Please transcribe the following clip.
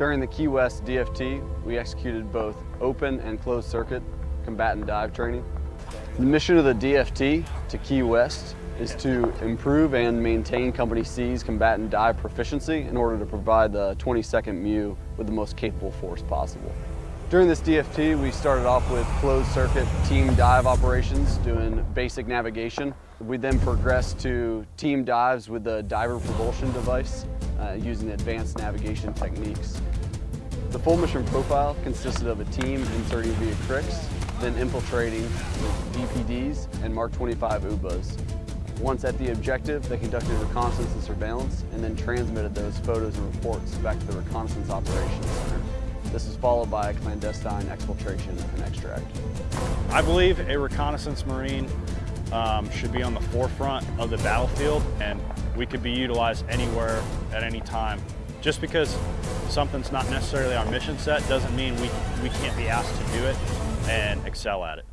During the Key West DFT, we executed both open and closed circuit combatant dive training. The mission of the DFT to Key West is to improve and maintain Company C's combatant dive proficiency in order to provide the 22nd MEU with the most capable force possible. During this DFT, we started off with closed circuit team dive operations, doing basic navigation. We then progressed to team dives with the diver propulsion device, uh, using advanced navigation techniques. The full mission profile consisted of a team inserting via CRRCs, then infiltrating with DPDs and Mark 25 UBAs. Once at the objective, they conducted reconnaissance and surveillance and then transmitted those photos and reports back to the Reconnaissance Operations Center. This is followed by a clandestine exfiltration and extract. I believe a reconnaissance Marine um, should be on the forefront of the battlefield and we could be utilized anywhere at any time. Just because something's not necessarily our mission set doesn't mean we, we can't be asked to do it and excel at it.